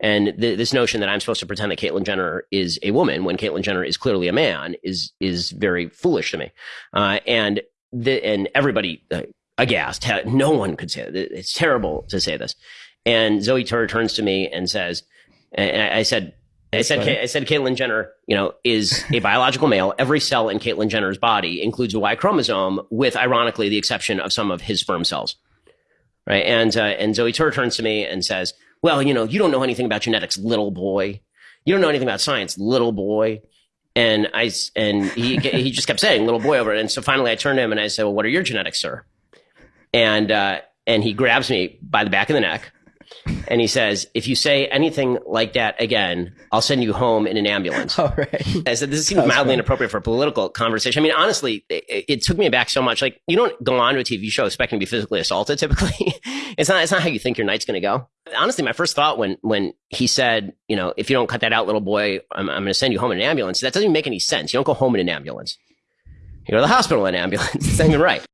And th- this notion that I'm supposed to pretend that Caitlyn Jenner is a woman when Caitlyn Jenner is clearly a man is is very foolish to me. Uh, and the, and everybody uh, aghast. No one could say it. It's terrible to say this. And Zoe Tur turns to me and says, and I said, I said, I said, Caitlyn Jenner, you know, is a biological male. Every cell in Caitlyn Jenner's body includes a Y chromosome, with ironically the exception of some of his sperm cells. Right. And, uh, and Zoe Tur turns to me and says, well, you know, you don't know anything about genetics, little boy. You don't know anything about science, little boy. And I, and he, he just kept saying little boy over it. And so finally I turned to him and I said, well, what are your genetics, sir? And, uh, and he grabs me by the back of the neck and he says, "If you say anything like that again, I'll send you home in an ambulance." All right. I said, "This seems mildly inappropriate for a political conversation." I mean, honestly, it, it, took me back so much. Like, you don't go on to a TV show expecting to be physically assaulted. Typically, it's not. It's not how you think your night's going to go. Honestly, my first thought when when he said, "You know, if you don't cut that out, little boy, I'm, I'm going to send you home in an ambulance," that doesn't even make any sense. You don't go home in an ambulance. You go to the hospital in an ambulance. It's not even right.